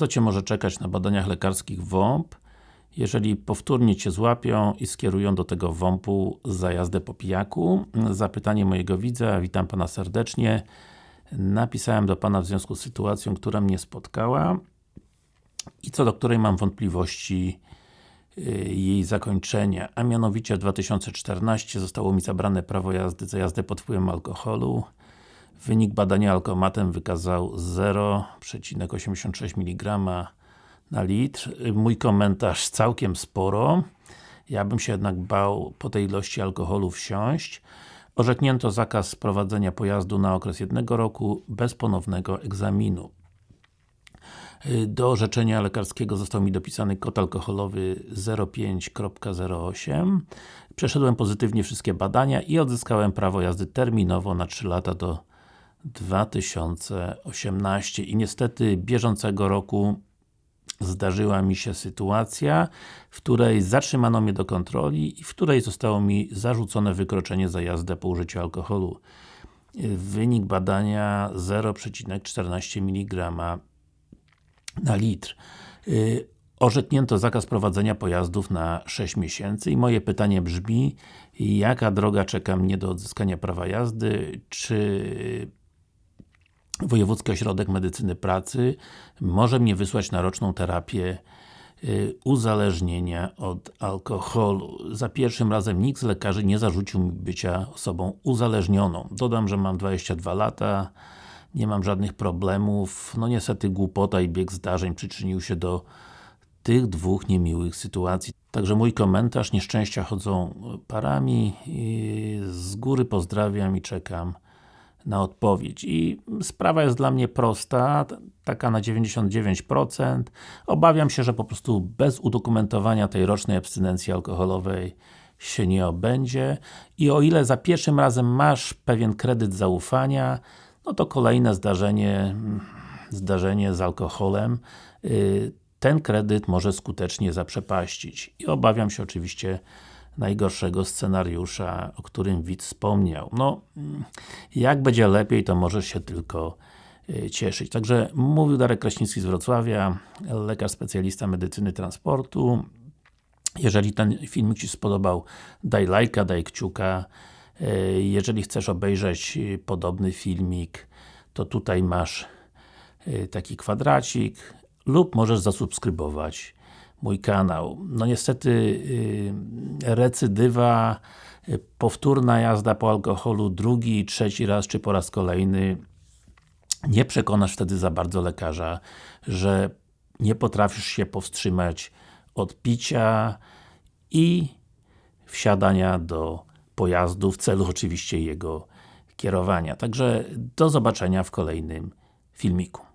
Co Cię może czekać na badaniach lekarskich WOMP, jeżeli powtórnie Cię złapią i skierują do tego WOMP-u za jazdę po pijaku? Zapytanie mojego widza, witam Pana serdecznie. Napisałem do Pana w związku z sytuacją, która mnie spotkała i co do której mam wątpliwości y, jej zakończenia, a mianowicie w 2014 zostało mi zabrane prawo jazdy za jazdę pod wpływem alkoholu. Wynik badania alkomatem wykazał 0,86 mg na litr. Mój komentarz całkiem sporo. Ja bym się jednak bał po tej ilości alkoholu wsiąść. Orzeknięto zakaz prowadzenia pojazdu na okres jednego roku bez ponownego egzaminu. Do orzeczenia lekarskiego został mi dopisany kod alkoholowy 05.08 Przeszedłem pozytywnie wszystkie badania i odzyskałem prawo jazdy terminowo na 3 lata do 2018 i niestety bieżącego roku zdarzyła mi się sytuacja, w której zatrzymano mnie do kontroli i w której zostało mi zarzucone wykroczenie za jazdę po użyciu alkoholu. Wynik badania 0,14 mg na litr. Orzeknięto zakaz prowadzenia pojazdów na 6 miesięcy i moje pytanie brzmi, jaka droga czeka mnie do odzyskania prawa jazdy, czy Wojewódzki Ośrodek Medycyny Pracy może mnie wysłać na roczną terapię y, uzależnienia od alkoholu. Za pierwszym razem nikt z lekarzy nie zarzucił mi bycia osobą uzależnioną. Dodam, że mam 22 lata, nie mam żadnych problemów. No niestety głupota i bieg zdarzeń przyczynił się do tych dwóch niemiłych sytuacji. Także mój komentarz, nieszczęścia chodzą parami. Z góry pozdrawiam i czekam na odpowiedź. I sprawa jest dla mnie prosta, taka na 99%. Obawiam się, że po prostu bez udokumentowania tej rocznej abstynencji alkoholowej się nie obędzie i o ile za pierwszym razem masz pewien kredyt zaufania, no to kolejne zdarzenie, zdarzenie z alkoholem y, ten kredyt może skutecznie zaprzepaścić. I obawiam się oczywiście najgorszego scenariusza, o którym widz wspomniał. No, jak będzie lepiej, to możesz się tylko y, cieszyć. Także mówił Darek Kraśnicki z Wrocławia, lekarz specjalista medycyny transportu. Jeżeli ten filmik Ci spodobał, daj lajka, daj kciuka. Y, jeżeli chcesz obejrzeć y, podobny filmik, to tutaj masz taki kwadracik lub możesz zasubskrybować mój kanał. No niestety recydywa, yy, powtórna jazda po alkoholu drugi, trzeci raz, czy po raz kolejny nie przekonasz wtedy za bardzo lekarza, że nie potrafisz się powstrzymać od picia i wsiadania do pojazdu w celu oczywiście jego kierowania. Także do zobaczenia w kolejnym filmiku.